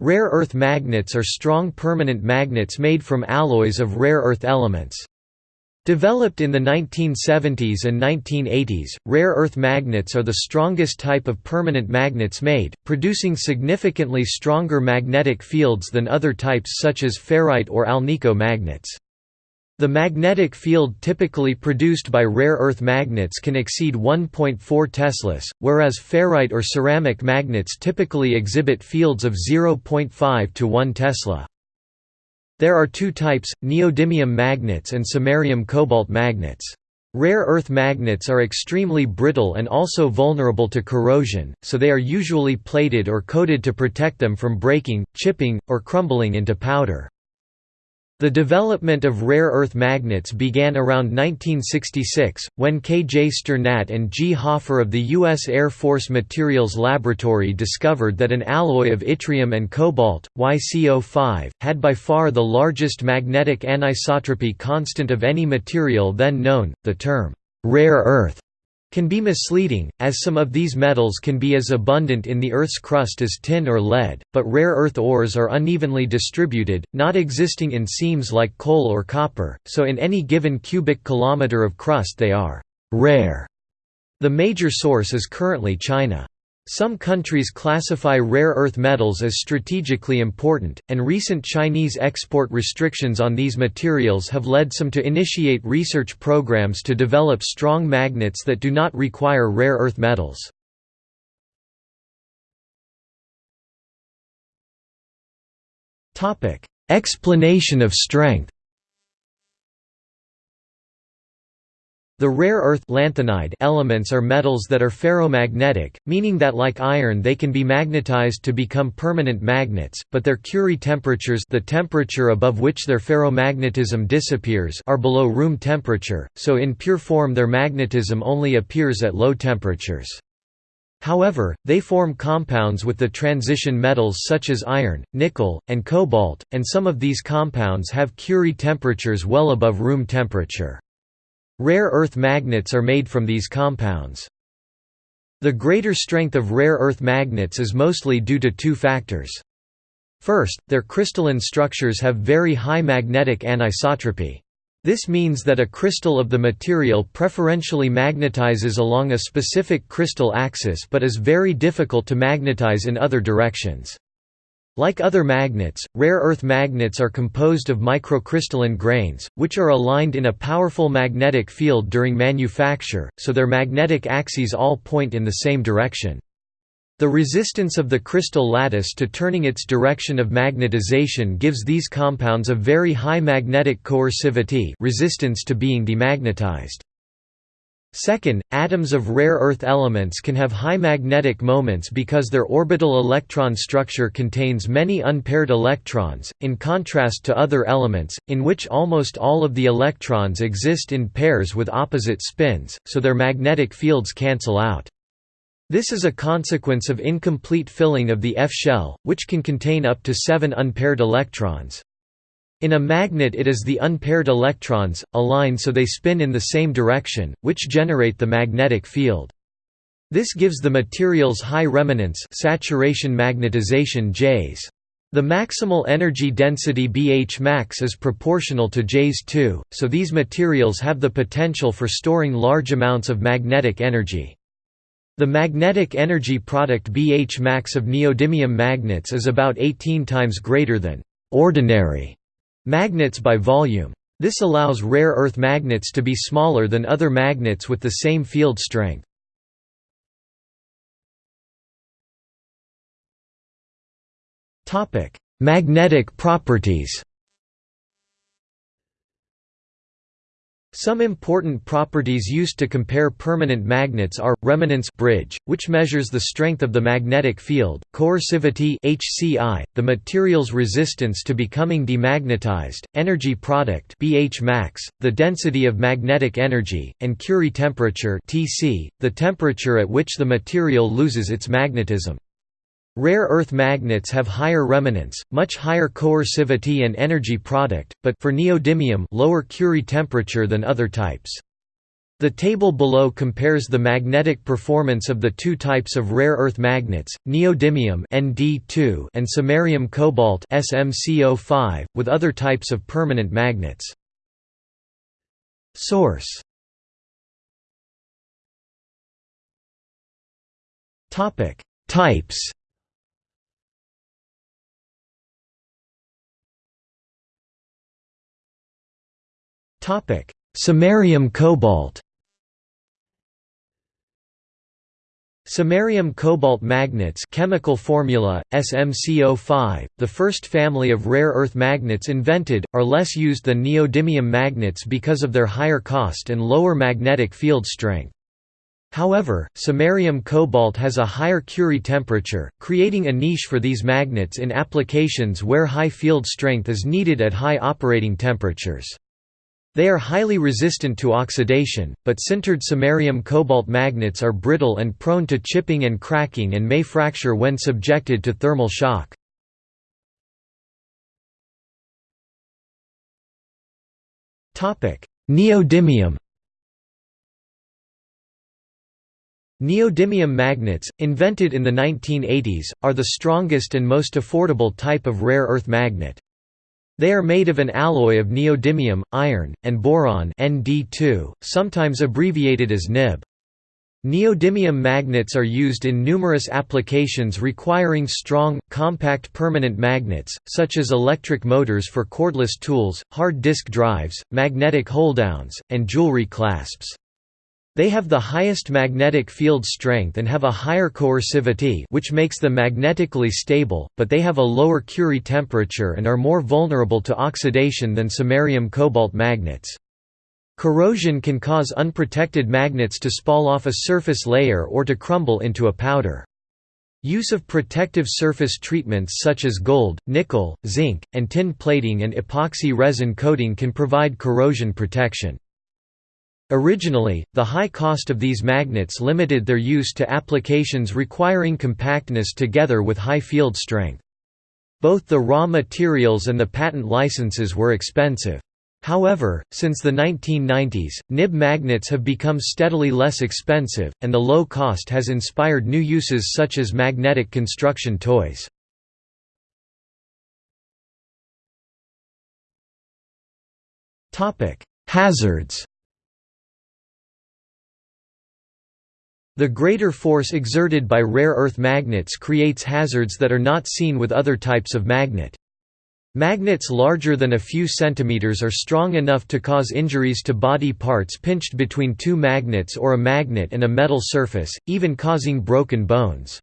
Rare earth magnets are strong permanent magnets made from alloys of rare earth elements. Developed in the 1970s and 1980s, rare earth magnets are the strongest type of permanent magnets made, producing significantly stronger magnetic fields than other types such as ferrite or alnico magnets. The magnetic field typically produced by rare earth magnets can exceed 1.4 teslas, whereas ferrite or ceramic magnets typically exhibit fields of 0.5 to 1 tesla. There are two types, neodymium magnets and samarium cobalt magnets. Rare earth magnets are extremely brittle and also vulnerable to corrosion, so they are usually plated or coated to protect them from breaking, chipping, or crumbling into powder. The development of rare earth magnets began around 1966, when K. J. Strnat and G. Hoffer of the U.S. Air Force Materials Laboratory discovered that an alloy of yttrium and cobalt, YCO5, had by far the largest magnetic anisotropy constant of any material then known. The term, rare earth can be misleading, as some of these metals can be as abundant in the Earth's crust as tin or lead, but rare earth ores are unevenly distributed, not existing in seams like coal or copper, so in any given cubic kilometer of crust they are «rare». The major source is currently China. Some countries classify rare earth metals as strategically important, and recent Chinese export restrictions on these materials have led some to initiate research programs to develop strong magnets that do not require rare earth metals. Explanation of strength The rare earth lanthanide elements are metals that are ferromagnetic, meaning that like iron they can be magnetized to become permanent magnets, but their Curie temperatures the temperature above which their ferromagnetism disappears are below room temperature, so in pure form their magnetism only appears at low temperatures. However, they form compounds with the transition metals such as iron, nickel, and cobalt, and some of these compounds have Curie temperatures well above room temperature. Rare earth magnets are made from these compounds. The greater strength of rare earth magnets is mostly due to two factors. First, their crystalline structures have very high magnetic anisotropy. This means that a crystal of the material preferentially magnetizes along a specific crystal axis but is very difficult to magnetize in other directions. Like other magnets, rare earth magnets are composed of microcrystalline grains, which are aligned in a powerful magnetic field during manufacture, so their magnetic axes all point in the same direction. The resistance of the crystal lattice to turning its direction of magnetization gives these compounds a very high magnetic coercivity resistance to being demagnetized. Second, atoms of rare earth elements can have high magnetic moments because their orbital electron structure contains many unpaired electrons, in contrast to other elements, in which almost all of the electrons exist in pairs with opposite spins, so their magnetic fields cancel out. This is a consequence of incomplete filling of the F-shell, which can contain up to seven unpaired electrons. In a magnet it is the unpaired electrons, align so they spin in the same direction, which generate the magnetic field. This gives the materials high remanence saturation magnetization Js. The maximal energy density BH max is proportional to Js 2, so these materials have the potential for storing large amounts of magnetic energy. The magnetic energy product BH max of neodymium magnets is about 18 times greater than ordinary Magnets by volume. This allows rare earth magnets to be smaller than other magnets with the same field strength. Magnetic properties Some important properties used to compare permanent magnets are, remanence bridge, which measures the strength of the magnetic field, coercivity HCI, the material's resistance to becoming demagnetized, energy product BH max, the density of magnetic energy, and Curie temperature TC, the temperature at which the material loses its magnetism. Rare earth magnets have higher remanence, much higher coercivity and energy product, but for neodymium lower Curie temperature than other types. The table below compares the magnetic performance of the two types of rare earth magnets, neodymium (Nd2) and samarium cobalt (SmCO5), with other types of permanent magnets. Source. Topic: Types. Samarium cobalt. Samarium cobalt magnets chemical formula, SmCO5, the first family of rare earth magnets invented, are less used than neodymium magnets because of their higher cost and lower magnetic field strength. However, samarium cobalt has a higher Curie temperature, creating a niche for these magnets in applications where high field strength is needed at high operating temperatures. They are highly resistant to oxidation, but sintered samarium cobalt magnets are brittle and prone to chipping and cracking and may fracture when subjected to thermal shock. Neodymium Neodymium magnets, invented in the 1980s, are the strongest and most affordable type of rare earth magnet. They are made of an alloy of neodymium, iron, and boron Nd2, sometimes abbreviated as Nib. Neodymium magnets are used in numerous applications requiring strong, compact permanent magnets, such as electric motors for cordless tools, hard disk drives, magnetic hold-downs, and jewelry clasps. They have the highest magnetic field strength and have a higher coercivity which makes them magnetically stable, but they have a lower Curie temperature and are more vulnerable to oxidation than samarium cobalt magnets. Corrosion can cause unprotected magnets to spall off a surface layer or to crumble into a powder. Use of protective surface treatments such as gold, nickel, zinc, and tin plating and epoxy resin coating can provide corrosion protection. Originally, the high cost of these magnets limited their use to applications requiring compactness together with high field strength. Both the raw materials and the patent licenses were expensive. However, since the 1990s, nib magnets have become steadily less expensive, and the low cost has inspired new uses such as magnetic construction toys. Hazards The greater force exerted by rare earth magnets creates hazards that are not seen with other types of magnet. Magnets larger than a few centimeters are strong enough to cause injuries to body parts pinched between two magnets or a magnet and a metal surface, even causing broken bones.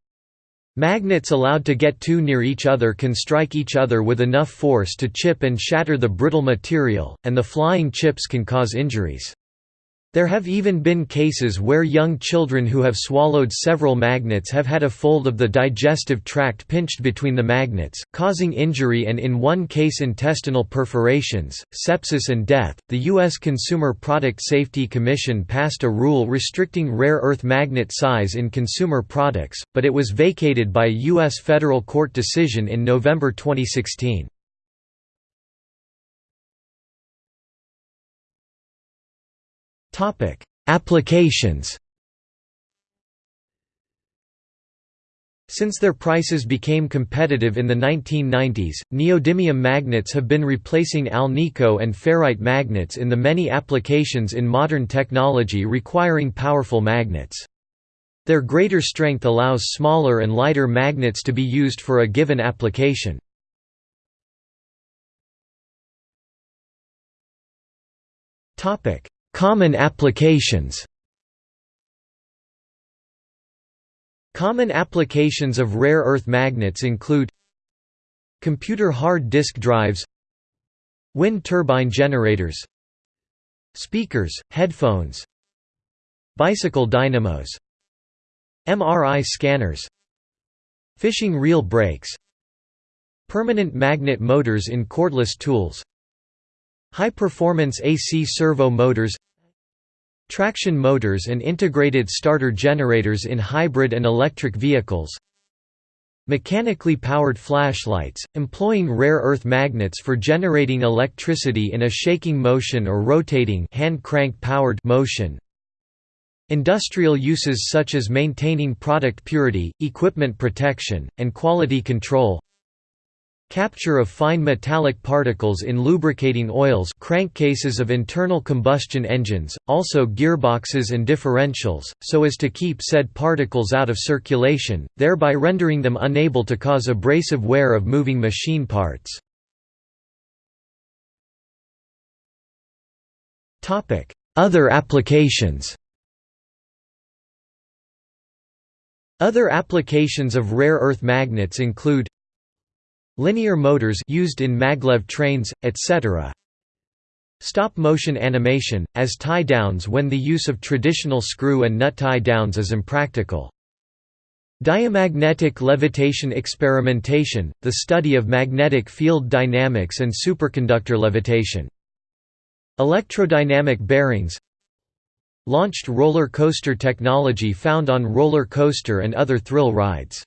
Magnets allowed to get too near each other can strike each other with enough force to chip and shatter the brittle material, and the flying chips can cause injuries. There have even been cases where young children who have swallowed several magnets have had a fold of the digestive tract pinched between the magnets, causing injury and in one case intestinal perforations, sepsis and death. The U.S. Consumer Product Safety Commission passed a rule restricting rare earth magnet size in consumer products, but it was vacated by a U.S. federal court decision in November 2016. Topic: Applications. Since their prices became competitive in the 1990s, neodymium magnets have been replacing alnico and ferrite magnets in the many applications in modern technology requiring powerful magnets. Their greater strength allows smaller and lighter magnets to be used for a given application. Topic: Common applications. Common applications of rare earth magnets include Computer hard disk drives Wind turbine generators Speakers, headphones Bicycle dynamos MRI scanners Fishing reel brakes Permanent magnet motors in cordless tools High-performance AC servo motors Traction motors and integrated starter generators in hybrid and electric vehicles Mechanically powered flashlights, employing rare earth magnets for generating electricity in a shaking motion or rotating hand crank powered motion. Industrial uses such as maintaining product purity, equipment protection, and quality control Capture of fine metallic particles in lubricating oils crankcases of internal combustion engines, also gearboxes and differentials, so as to keep said particles out of circulation, thereby rendering them unable to cause abrasive wear of moving machine parts. Other applications Other applications of rare earth magnets include Linear motors used in maglev trains, etc. Stop-motion animation, as tie-downs when the use of traditional screw and nut tie-downs is impractical. Diamagnetic levitation experimentation, the study of magnetic field dynamics and superconductor levitation. Electrodynamic bearings Launched roller coaster technology found on roller coaster and other thrill rides.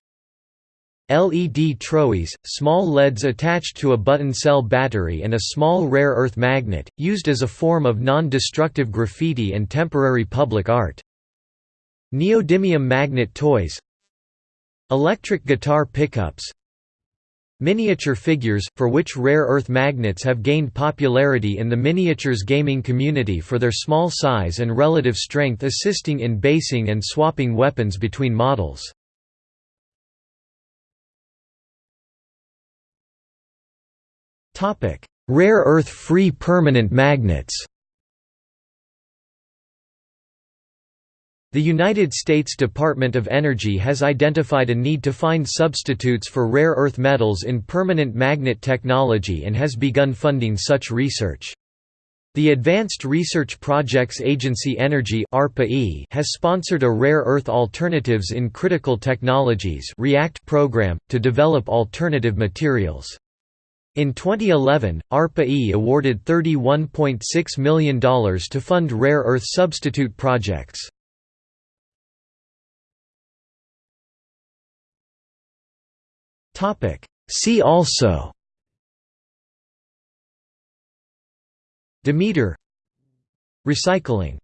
LED throwies, small LEDs attached to a button cell battery and a small rare earth magnet, used as a form of non-destructive graffiti and temporary public art. Neodymium magnet toys Electric guitar pickups Miniature figures, for which rare earth magnets have gained popularity in the miniatures gaming community for their small size and relative strength assisting in basing and swapping weapons between models. Rare earth-free permanent magnets The United States Department of Energy has identified a need to find substitutes for rare earth metals in permanent magnet technology and has begun funding such research. The Advanced Research Projects Agency Energy has sponsored a Rare Earth Alternatives in Critical Technologies program, to develop alternative materials. In 2011, ARPA-E awarded $31.6 million to fund rare earth substitute projects. See also Demeter Recycling